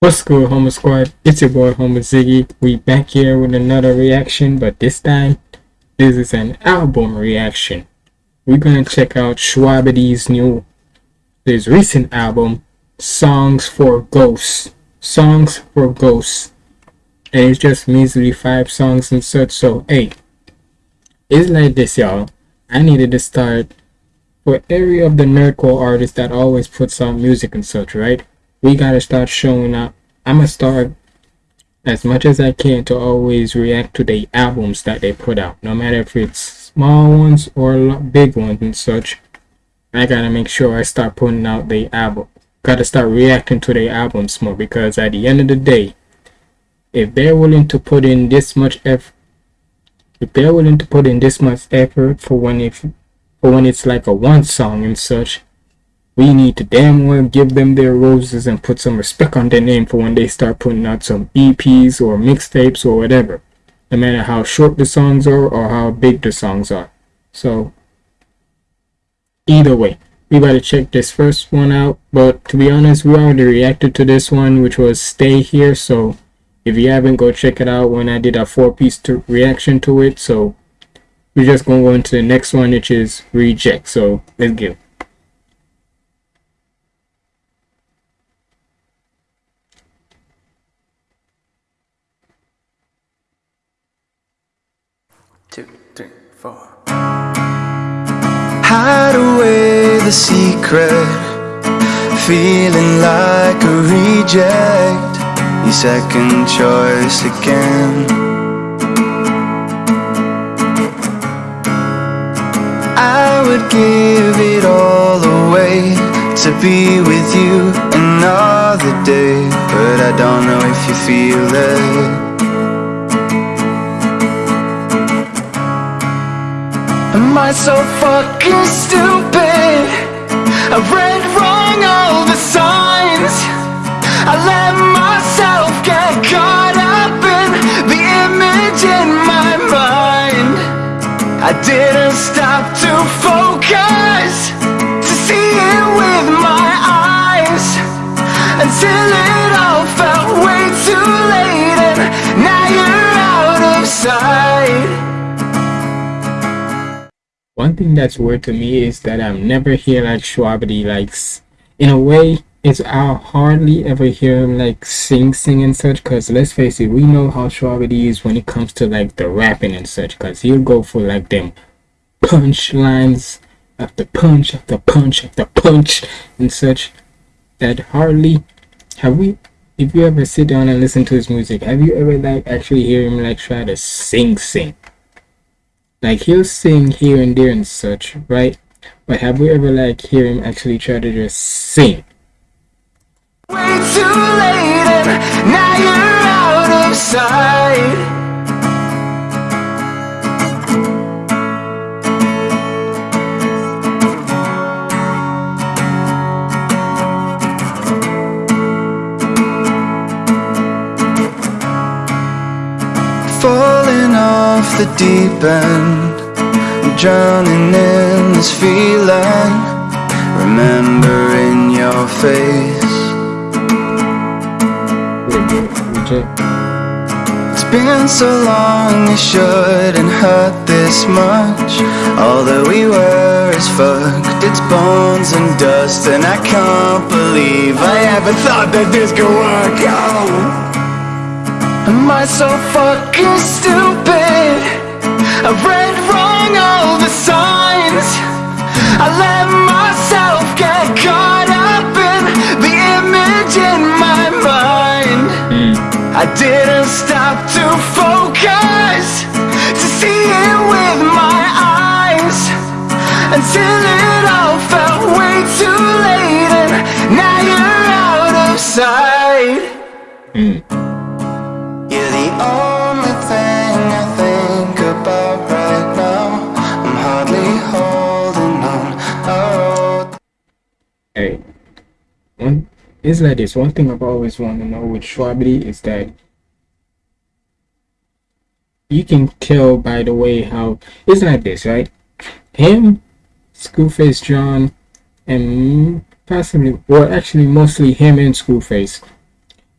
What's good, Homer Squad? It's your boy, Homer Ziggy. We back here with another reaction, but this time, this is an album reaction. We're gonna check out Shwabadi's new, his recent album, Songs for Ghosts. Songs for Ghosts. And it's just measly five songs and such, so hey. It's like this, y'all. I needed to start for every of the nerdcore artists that always puts out music and such, right? We gotta start showing up. I'm gonna start as much as I can to always react to the albums that they put out, no matter if it's small ones or big ones and such. I gotta make sure I start putting out the album. Gotta start reacting to the albums more because at the end of the day, if they're willing to put in this much effort, if they're willing to put in this much effort for when if for when it's like a one song and such, we need to damn well give them their roses and put some respect on their name for when they start putting out some EPs or mixtapes or whatever. No matter how short the songs are or how big the songs are. So, either way, we gotta check this first one out. But to be honest, we already reacted to this one, which was Stay Here. So, if you haven't, go check it out when I did a four-piece reaction to it. So, we're just gonna go into the next one, which is Reject. So, let's go. Four. Hide away the secret, feeling like a reject. Your second choice again. I would give it all away to be with you another day, but I don't know if you feel it. I so fucking stupid? I read wrong all the signs. I let myself get caught up in the image in my mind. I didn't stop to focus To see it with my eyes Until it all felt way too late And now you're out of sight one thing that's weird to me is that I've never hear like Shwabadi likes in a way it's I'll hardly ever hear him like sing sing and such cause let's face it we know how Shwabadi is when it comes to like the rapping and such cause he'll go for like them punch lines after punch after punch after punch and such. That hardly have we if you ever sit down and listen to his music have you ever like actually hear him like try to sing sing like he'll sing here and there and such, right? But have we ever like hear him actually try to just sing? Way too late now you're out of sight. The deep end. Drowning in this feeling. Remembering your face. It's been so long, it shouldn't hurt this much. All that we were is fucked, it's bones and dust And I can't believe I ever thought that this could work out Am I so fucking stupid? I read wrong all the signs I let myself get caught up in the image in my mind I didn't stop to focus To see it with my eyes Until it all felt way too late And now you're out of sight mm. It's like this one thing i've always wanted to know with Shwabadi is that you can tell by the way how it's like this right him Schoolface John and possibly or actually mostly him and Schoolface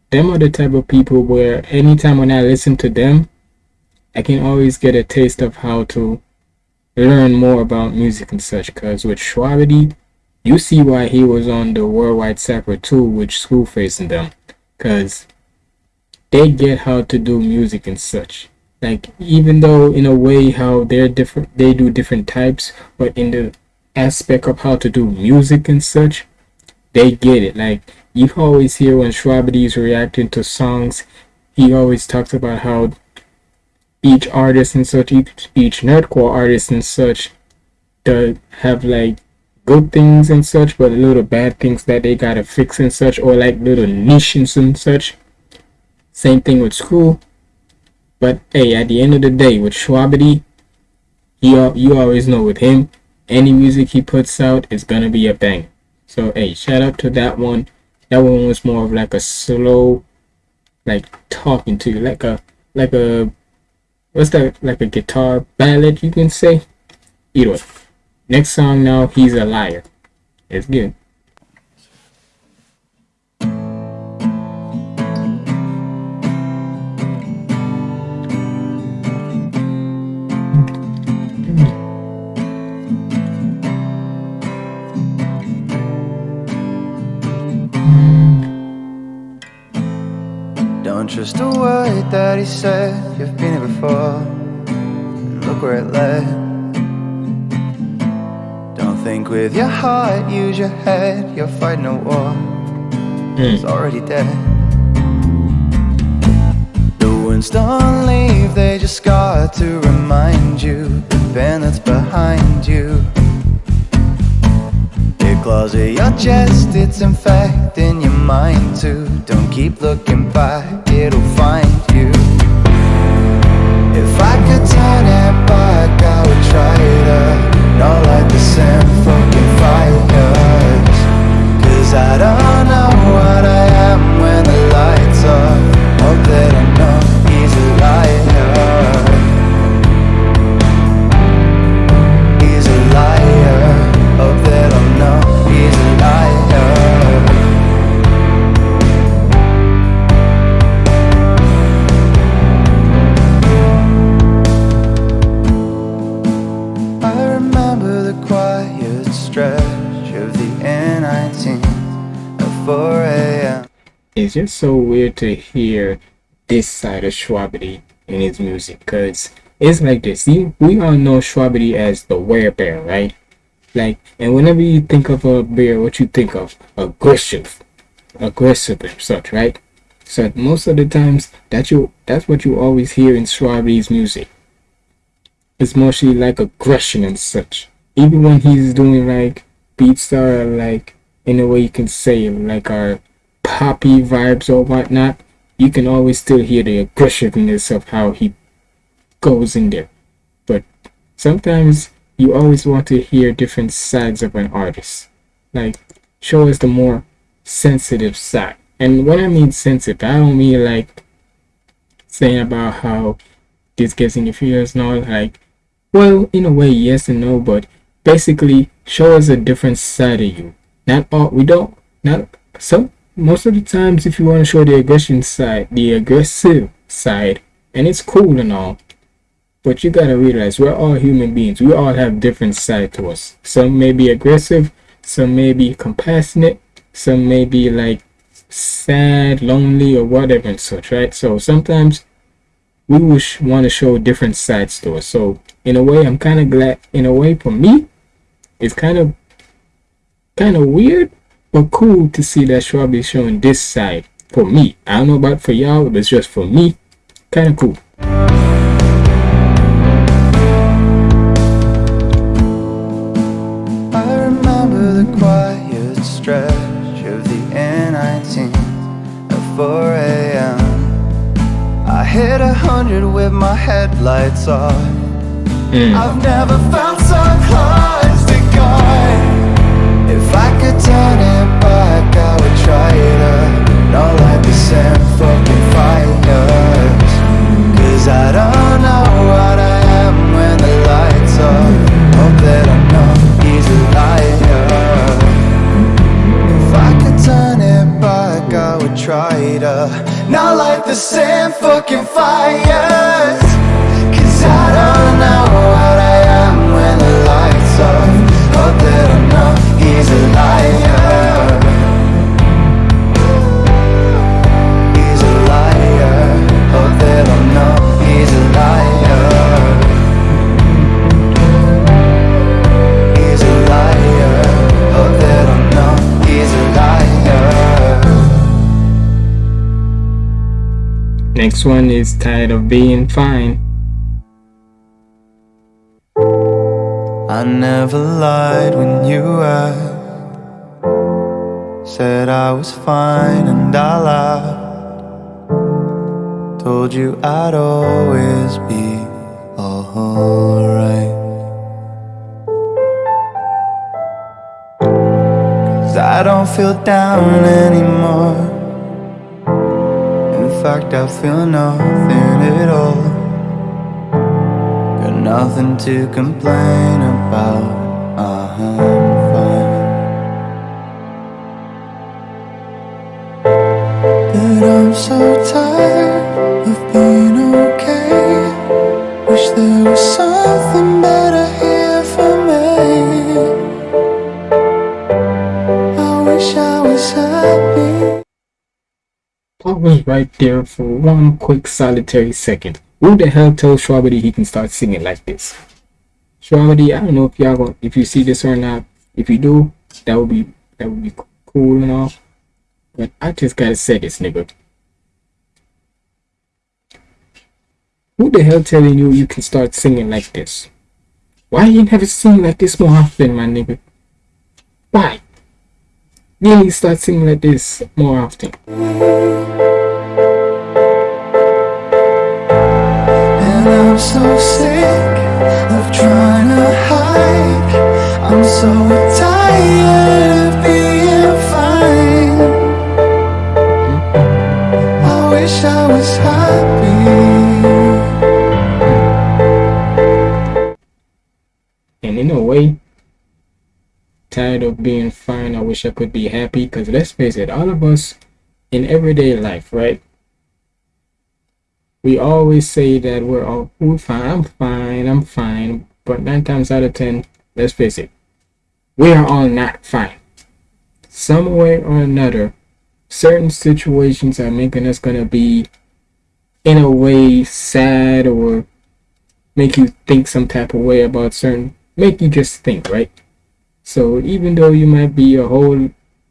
them are the type of people where anytime when I listen to them, I can always get a taste of how to learn more about music and such. Cause with Shwabadi, you see why he was on the Worldwide Sapper 2 with Screwface and them. Cause they get how to do music and such. Like even though in a way how they're different they do different types, but in the aspect of how to do music and such, they get it. Like you always hear when Shwabadi is reacting to songs, he always talks about how each artist and such, each, each nerdcore artist and such, does have like good things and such, but little bad things that they gotta fix and such, or like little niches and such. Same thing with school. But hey, at the end of the day, with Shwabadi, you you always know with him, any music he puts out is gonna be a bang. So hey, shout out to that one. That one was more of like a slow, like talking to you, like a like a what's that like a guitar ballad you can say. Either way. Next song now, he's a liar. It's good. Don't trust a word that he said. You've been here before. And look where it led. Don't think with your heart, use your head. You're fighting a war. It's already dead. The winds don't leave, they just got to remind you the pain that's behind you. It claws at your chest, it's infecting your mind too. Don't keep looking back, it'll find you. If I could turn it back, I would try to not like the same fucking fires. Cause I don't just so weird to hear this side of Shwabadi in his music, cause it's like this. See, we all know Shwabadi as the werebear, right? Like, and whenever you think of a bear, what you think of? Aggressive, aggressive and such, right? So most of the times, that you that's what you always hear in Shwabadi's music. It's mostly like aggression and such. Even when he's doing like beats that are like in a way you can say like our poppy vibes or whatnot, you can always still hear the aggressiveness of how he goes in there. But sometimes you always want to hear different sides of an artist. Like show us the more sensitive side. And when I mean sensitive, I don't mean like saying about how this gets in your feels and all like well, in a way, yes and no, but basically show us a different side of you. Not all we don't not some most of the times if you want to show the aggression side, the aggressive side, and it's cool and all, but you gotta realize we're all human beings. We all have different side to us. Some may be aggressive, some may be compassionate, some may be like sad, lonely, or whatever and such, right? So sometimes we wish want to show different sides to us. So in a way, I'm kind of glad. In a way, for me, it's kind of kind of weird, but cool to see that Schwab is showing this side. For me, I don't know about for y'all, but it's just for me, kind of cool. I remember the quiet stretch of the N19 at 4 a.m. I hit a hundred with my headlights off. Hmm. I've never felt so close to God. If I could turn it same fucking fires. Cause I don't know what I am when the lights off. Hope that I know he's a liar. If I could turn it back, I would try to not light the same fucking fires Next one is tired of being fine. I never lied when you asked Said I was fine and I lied. Told you I'd always be alright. Cause I don't feel down anymore fact I feel nothing at all Got nothing to complain about. Uh-huh, I'm fine. But I'm so tired of being Pause right there for one quick solitary second. Who the hell told Shwabadi he can start singing like this? Shwabadi, I don't know if y'all if you see this or not. If you do, that would be that would be cool and all. But I just gotta say this, nigga. Who the hell telling you you can start singing like this? Why you never sing like this more often, my nigga? Why? To start singing like this more often. So sick of trying to hide. I'm so tired of being fine. I wish I was happy. And in a way, tired of being fine. I wish I could be happy. Because let's face it, all of us in everyday life, right? We always say that we're all we're fine. I'm fine. I'm fine. But nine times out of ten, let's face it, we are all not fine. Some way or another, certain situations are making us gonna be, in a way, sad or make you think some type of way about certain make you just think right so even though you might be a whole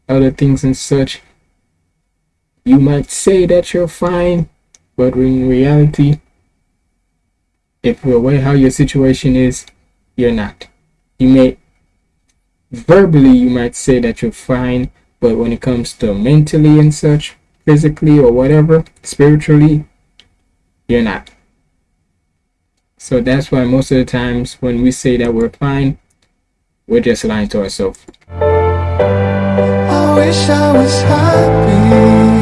other things and such you might say that you're fine but in reality if you're aware how your situation is you're not you may verbally you might say that you're fine but when it comes to mentally and such physically or whatever spiritually you're not so that's why most of the times when we say that we're fine, we're just lying to ourselves. I wish I was happy.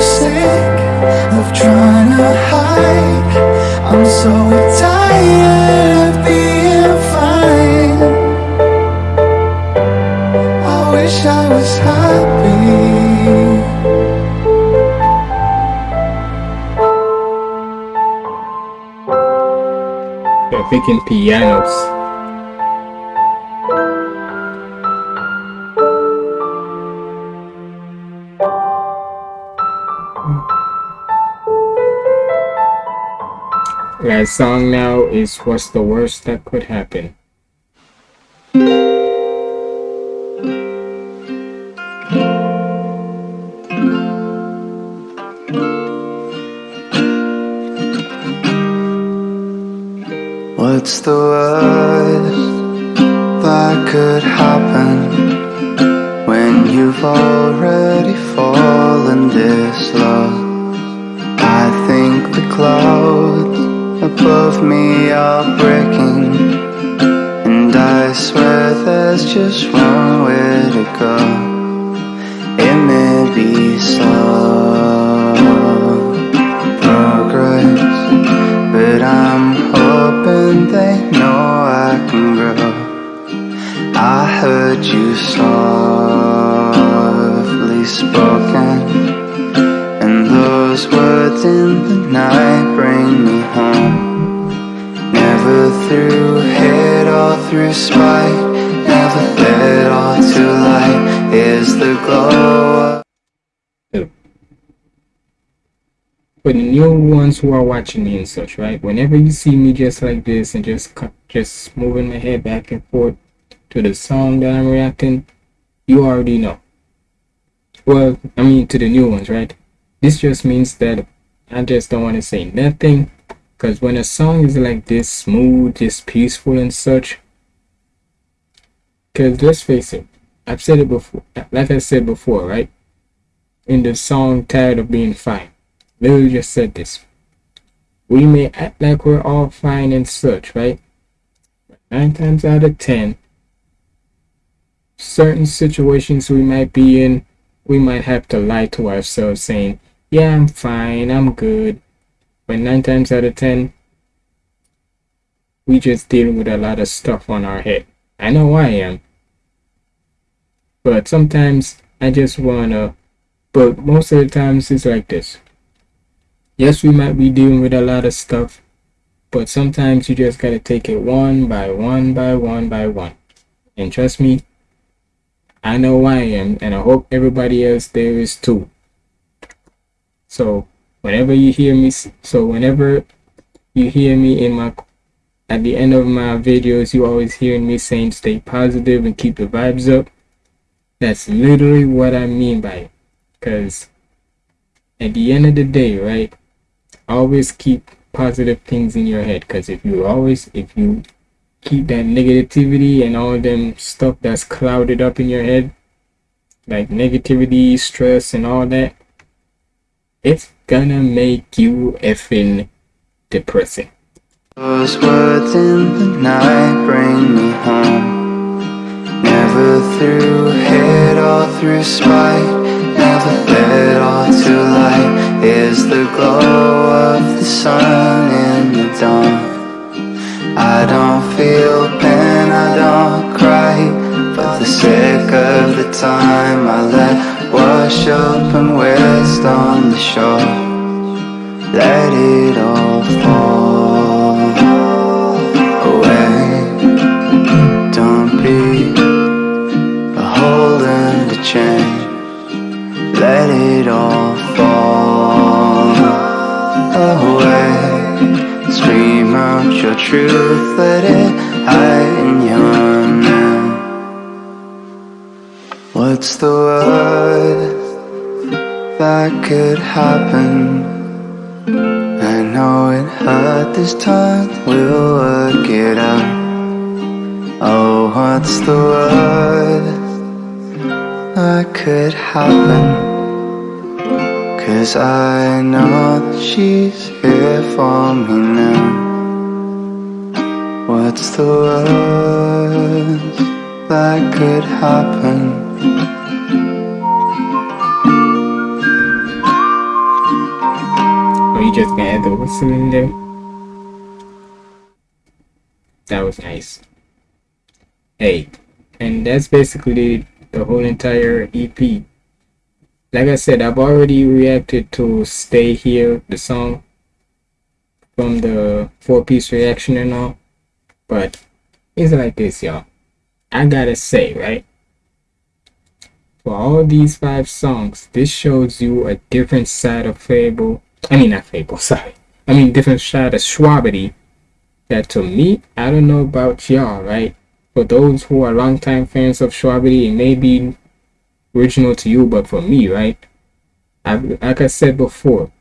So sick of trying to hide. I'm so tired of being fine. I wish I was happy. Picking pianos. Song now is What's the Worst That Could Happen. Heard you softly spoken, and those words in the night bring me home. Never through hate or through spite, never dead or too light is the glow. For the new ones who are watching me and such, right? Whenever you see me just like this and just just moving my head back and forth to the song that I'm reacting, you already know. Well, I mean to the new ones, right? This just means that I just don't want to say nothing because when a song is like this smooth, just peaceful and such, because let's face it, I've said it before, like I said before, right? In the song Tired of Being Fine, literally just said this. We may act like we're all fine and such, right? Nine times out of ten, certain situations we might be in, we might have to lie to ourselves saying, Yeah, I'm fine, I'm good. But nine times out of ten, we just dealing with a lot of stuff on our head. I know I am. But sometimes I just wanna but most of the times it's like this. Yes, we might be dealing with a lot of stuff, but sometimes you just gotta take it one by one by one by one. And trust me, I know I am, and I hope everybody else there is too. So whenever you hear me, so whenever you hear me in my at the end of my videos, you always hearing me saying stay positive and keep the vibes up. That's literally what I mean by it. Cause at the end of the day, right? Always keep positive things in your head. Cause if you always if you keep that negativity and all them stuff that's clouded up in your head, like negativity, stress, and all that, it's gonna make you effing depressing. Those words in the night bring me home. Never through hate or through spite, never dead or to light is the glow of the sun in the dawn. I don't feel pain, I don't cry, for the sake of the time I let wash up and waste on the shore. Let it all fall away. Don't be a hole in the chain. Let it all fall away. Out your truth, let it hide in your name. What's the worst that could happen? I know it hurt this time, we'll work it out. Oh, what's the worst that could happen? Cause I know that she's here for me now. What's the worst that could happen? You just gonna add the whistle in there? That was nice. Hey, and that's basically the whole entire EP. Like I said, I've already reacted to Stay Here, the song from the four piece reaction and all. But it's like this, y'all. I gotta say, right? For all these five songs, this shows you a different side of Fable. I mean, not Fable, sorry. I mean different side of Shwabadi that to me, I don't know about y'all, right? For those who are longtime fans of Shwabadi, it may be original to you, but for me, right? I, like I said before,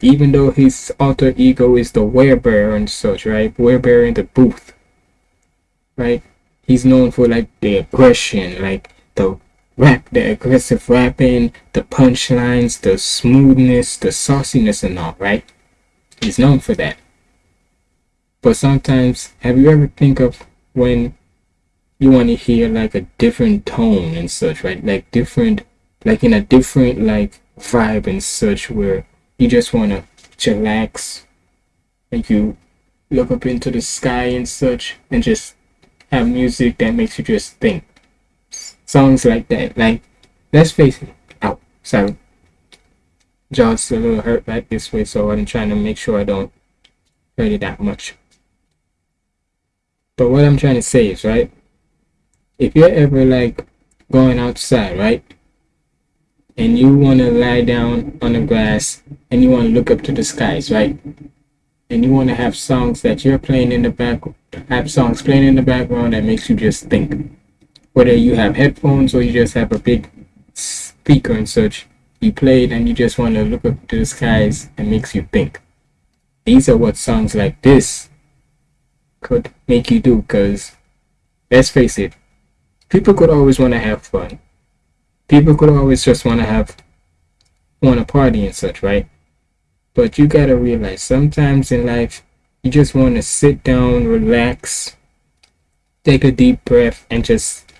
even though his alter ego is the werebear and such, right? Werebear in the booth, right? He's known for like the aggression, like the rap, the aggressive rapping, the punchlines, the smoothness, the sauciness, and all, right? He's known for that. But sometimes, have you ever think of when you want to hear like a different tone and such, right? Like different, like in a different like vibe and such, where you just want to chillax, like you look up into the sky and such, and just have music that makes you just think. Songs like that, like let's face it. Oh, Ow, sorry. Jaw's a little hurt back this way, so I'm trying to make sure I don't hurt it that much. But what I'm trying to say is, right? If you're ever like going outside, right? And you want to lie down on the grass and you want to look up to the skies, right? And you want to have songs that you're playing in the back, have songs playing in the background that makes you just think. Whether you have headphones or you just have a big speaker and such, you play it and you just want to look up to the skies and makes you think. These are what songs like this could make you do because let's face it people could always want to have fun people could always just want to have want to party and such right but you gotta realize sometimes in life you just want to sit down relax take a deep breath and just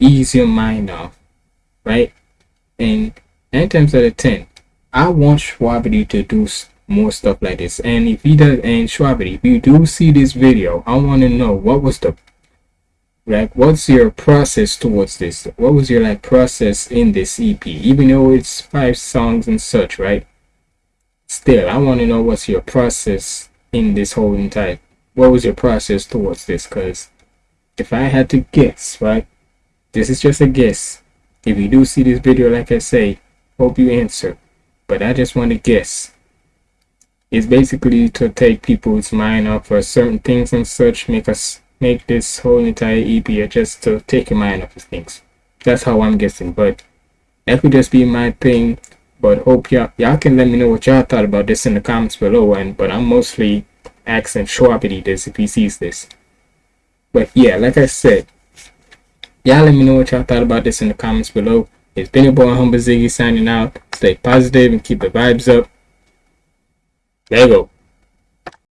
ease your mind off right and nine times out of ten i want Shwabadi to do more stuff like this. And if he does, and Shwabadi, if you do see this video, I want to know what was the like what's your process towards this? What was your like process in this ep even though it's five songs and such right? Still i want to know what's your process in this whole entire what was your process towards this? Because if i had to guess right this is just a guess. If you do see this video like i say hope you answer. But i just want to guess. It's basically to take people's mind off of certain things and such, make us make this whole entire EP just to take your mind off of things. That's how I'm guessing, but that could just be my thing. But hope y'all y'all can let me know what y'all thought about this in the comments below. And but I'm mostly asking Shwabadi this if he sees this. But yeah, like I said, y'all let me know what y'all thought about this in the comments below. It's been your boy Humble Ziggy signing out. Stay positive and keep the vibes up. There you go.